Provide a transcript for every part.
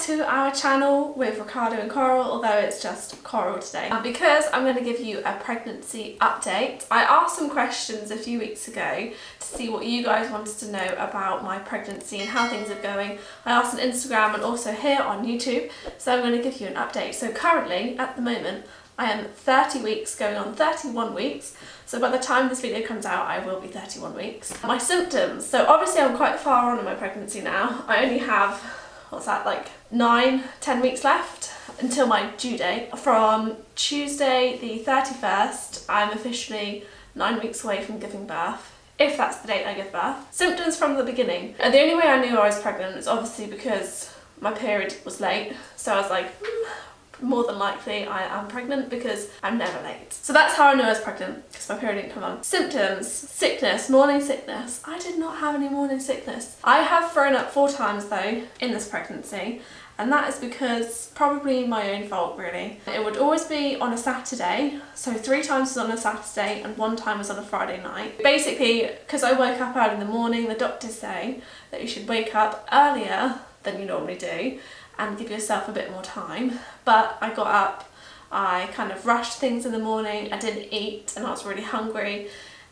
to our channel with Ricardo and Coral, although it's just Coral today. And because I'm going to give you a pregnancy update, I asked some questions a few weeks ago to see what you guys wanted to know about my pregnancy and how things are going. I asked on Instagram and also here on YouTube, so I'm going to give you an update. So currently, at the moment, I am 30 weeks, going on 31 weeks, so by the time this video comes out I will be 31 weeks. My symptoms, so obviously I'm quite far on in my pregnancy now. I only have, what's that, like nine ten weeks left until my due date. From Tuesday the 31st I'm officially 9 weeks away from giving birth if that's the date I give birth. Symptoms from the beginning. And the only way I knew I was pregnant is obviously because my period was late. So I was like, hmm, more than likely I am pregnant because I'm never late. So that's how I knew I was pregnant because my period didn't come on. Symptoms, sickness, morning sickness. I did not have any morning sickness. I have thrown up four times though in this pregnancy and that is because probably my own fault really. It would always be on a Saturday, so three times was on a Saturday and one time was on a Friday night. Basically, because I woke up early in the morning, the doctors say that you should wake up earlier than you normally do and give yourself a bit more time. But I got up, I kind of rushed things in the morning, I didn't eat and I was really hungry.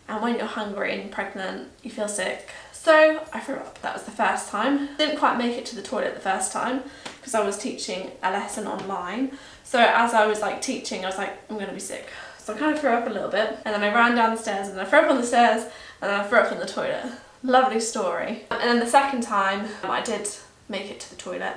And when you're hungry and pregnant, you feel sick. So I threw up. That was the first time. Didn't quite make it to the toilet the first time because I was teaching a lesson online. So as I was like teaching, I was like, I'm gonna be sick. So I kind of threw up a little bit and then I ran down the stairs and I threw up on the stairs and then I threw up in the toilet. Lovely story. And then the second time I did make it to the toilet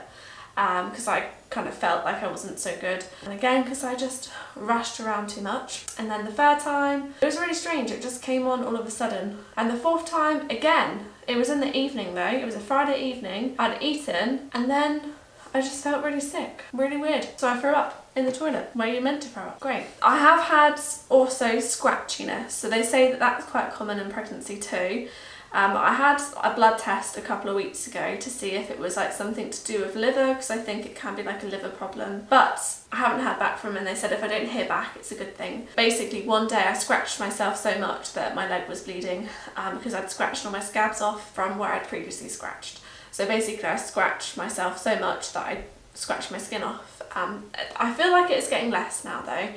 because um, I kind of felt like I wasn't so good. And again, because I just rushed around too much. And then the third time, it was really strange. It just came on all of a sudden. And the fourth time, again, it was in the evening though. It was a Friday evening. I'd eaten and then I just felt really sick. Really weird. So I threw up in the toilet where you're meant to throw up. Great. I have had also scratchiness. So they say that that's quite common in pregnancy too. Um, I had a blood test a couple of weeks ago to see if it was like something to do with liver because I think it can be like a liver problem but I haven't heard back from them and they said if I don't hear back it's a good thing. Basically one day I scratched myself so much that my leg was bleeding um, because I'd scratched all my scabs off from where I'd previously scratched. So basically I scratched myself so much that I scratched my skin off. Um, I feel like it's getting less now though.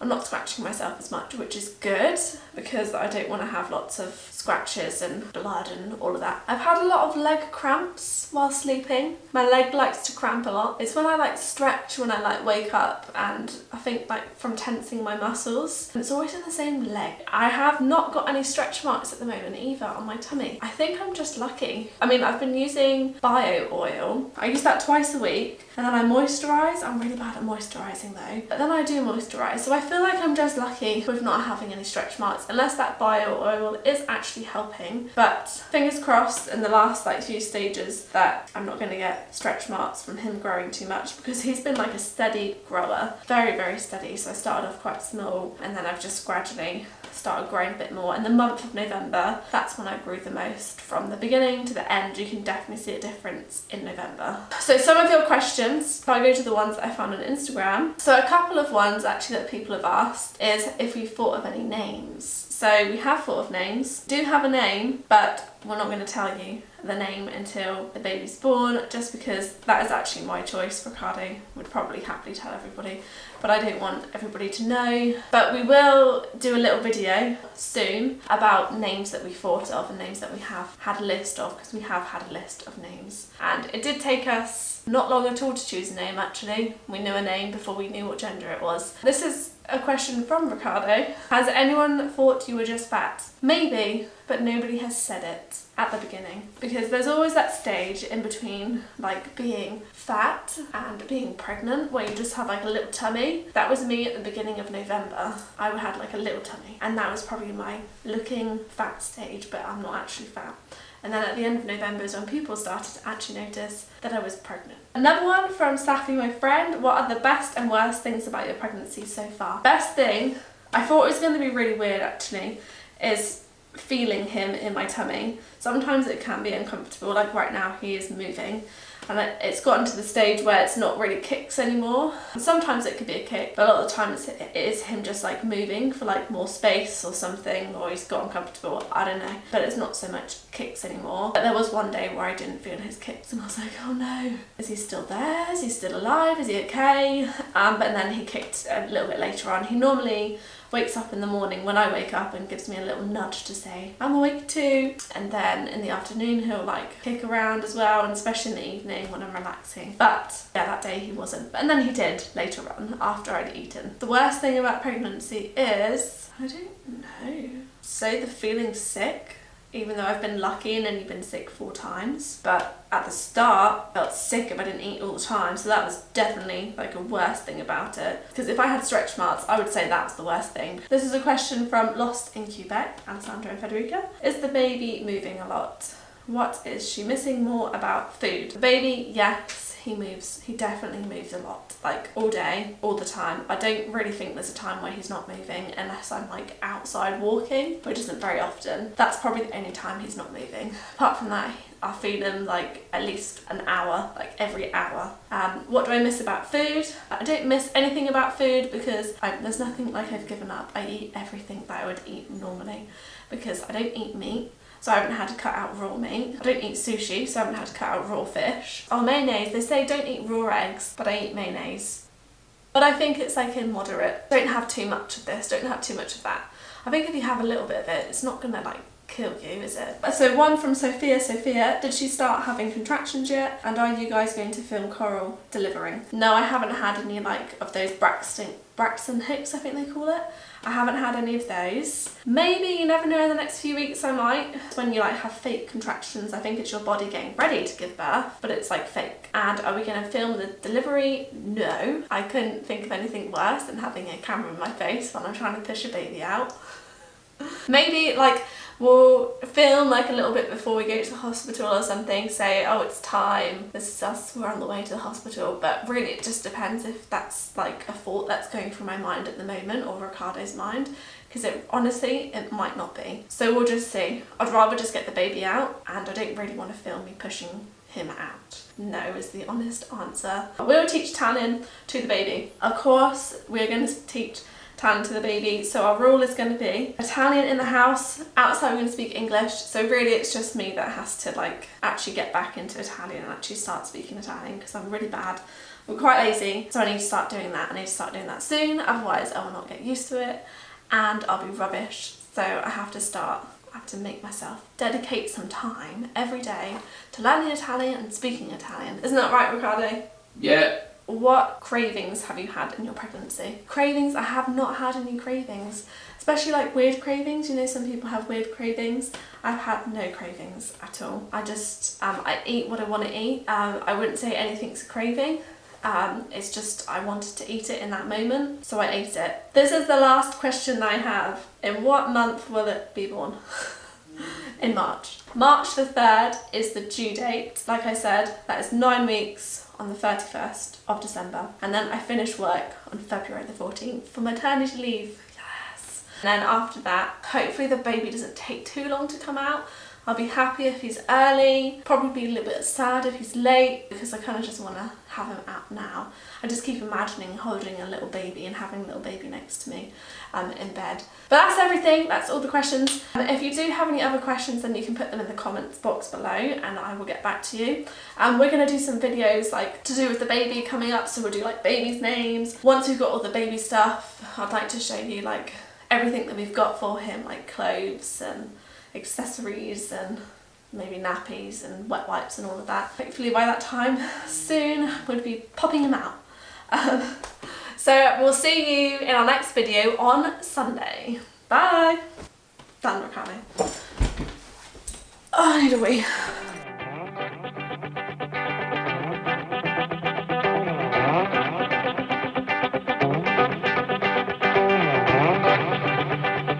I'm not scratching myself as much, which is good because I don't want to have lots of scratches and blood and all of that. I've had a lot of leg cramps while sleeping. My leg likes to cramp a lot. It's when I like stretch, when I like wake up and I think like from tensing my muscles. And it's always in the same leg. I have not got any stretch marks at the moment either on my tummy. I think I'm just lucky. I mean, I've been using bio oil. I use that twice a week and then I moisturise. I'm really bad at moisturising though. But then I do moisturise. So I feel like I'm just lucky with not having any stretch marks unless that bio oil is actually helping. But fingers crossed in the last like few stages that I'm not going to get stretch marks from him growing too much because he's been like a steady grower. Very, very steady. So I started off quite small and then I've just gradually started growing a bit more. In the month of November, that's when I grew the most. From the beginning to the end, you can definitely see a difference in November. So some of your questions, if I go to the ones that I found on Instagram. So a couple of ones actually that people have asked is if we've thought of any names. So we have thought of names, do have a name, but we're not going to tell you the name until the baby's born just because that is actually my choice. Ricardo would probably happily tell everybody but I don't want everybody to know. But we will do a little video soon about names that we thought of and names that we have had a list of because we have had a list of names and it did take us not long at all to choose a name actually. We knew a name before we knew what gender it was. This is a question from Ricardo. Has anyone thought you were just fat? Maybe, but nobody has said it at the beginning. Because there's always that stage in between like being fat and being pregnant where you just have like a little tummy. That was me at the beginning of November. I had like a little tummy and that was probably my looking fat stage but I'm not actually fat. And then at the end of November is when people started to actually notice that I was pregnant. Another one from Safi, my friend. What are the best and worst things about your pregnancy so far? Best thing, I thought it was going to be really weird actually, is feeling him in my tummy. Sometimes it can be uncomfortable, like right now he is moving and it's gotten to the stage where it's not really kicks anymore. Sometimes it could be a kick, but a lot of the time it's, it is him just like moving for like more space or something, or he's got uncomfortable, I don't know. But it's not so much kicks anymore. But there was one day where I didn't feel his kicks and I was like, oh no, is he still there? Is he still alive? Is he okay? Um, but then he kicked a little bit later on. He normally wakes up in the morning when I wake up and gives me a little nudge to say I'm awake too. And then in the afternoon he'll like kick around as well and especially in the evening when I'm relaxing. But yeah that day he wasn't. And then he did later on after I'd eaten. The worst thing about pregnancy is I don't know. Say the feeling sick even though I've been lucky and only been sick four times. But at the start, I felt sick if I didn't eat all the time. So that was definitely like a worst thing about it. Because if I had stretch marks, I would say that's the worst thing. This is a question from Lost in Quebec, Alessandra and Federica. Is the baby moving a lot? What is she missing more about food? The baby, yes he moves he definitely moves a lot like all day all the time I don't really think there's a time where he's not moving unless I'm like outside walking which isn't very often that's probably the only time he's not moving apart from that I feed him like at least an hour, like every hour. Um, what do I miss about food? I don't miss anything about food because I, there's nothing like I've given up. I eat everything that I would eat normally because I don't eat meat so I haven't had to cut out raw meat. I don't eat sushi, so I haven't had to cut out raw fish. Oh, mayonnaise. They say don't eat raw eggs, but I eat mayonnaise. But I think it's like in moderate. Don't have too much of this, don't have too much of that. I think if you have a little bit of it, it's not gonna like kill you, is it? So one from Sophia. Sophia, did she start having contractions yet? And are you guys going to film Coral delivering? No, I haven't had any like of those Braxton, Braxton Hicks, I think they call it. I haven't had any of those. Maybe, you never know, in the next few weeks I might. When you like have fake contractions, I think it's your body getting ready to give birth, but it's like fake. And are we gonna film the delivery? No. I couldn't think of anything worse than having a camera in my face when I'm trying to push a baby out. Maybe like we'll film like a little bit before we go to the hospital or something, say, oh, it's time, this is us, we're on the way to the hospital. But really it just depends if that's like a thought that's going through my mind at the moment or Ricardo's mind because it honestly it might not be. So we'll just see. I'd rather just get the baby out and I don't really want to film me pushing him out. No is the honest answer. We'll teach Italian to the baby. Of course we're going to teach Italian to the baby. So our rule is going to be Italian in the house, outside we're going to speak English. So really it's just me that has to like actually get back into Italian and actually start speaking Italian because I'm really bad. I'm quite lazy, so I need to start doing that. I need to start doing that soon, otherwise I will not get used to it and I'll be rubbish. So I have to start I have to make myself dedicate some time every day to learning Italian and speaking Italian. Isn't that right, Ricardo? Yeah, what cravings have you had in your pregnancy? Cravings, I have not had any cravings, especially like weird cravings. You know, some people have weird cravings. I've had no cravings at all. I just, um, I eat what I want to eat. Um, I wouldn't say anything's a craving. Um, it's just I wanted to eat it in that moment, so I ate it. This is the last question I have. In what month will it be born? in March. March the 3rd is the due date. Like I said, that is nine weeks on the 31st of December and then I finish work on February the 14th for maternity leave. Yes! And then after that, hopefully the baby doesn't take too long to come out. I'll be happy if he's early, probably be a little bit sad if he's late because I kind of just want to have him out now. I just keep imagining holding a little baby and having a little baby next to me um, in bed. But that's everything, that's all the questions. Um, if you do have any other questions then you can put them in the comments box below and I will get back to you. Um, we're going to do some videos like to do with the baby coming up so we'll do like baby's names. Once we've got all the baby stuff I'd like to show you like everything that we've got for him like clothes and accessories and maybe nappies and wet wipes and all of that. Hopefully by that time soon we'll be popping them out. Um, so we'll see you in our next video on Sunday. Bye! Done, Ricardo. Oh, I need a wee.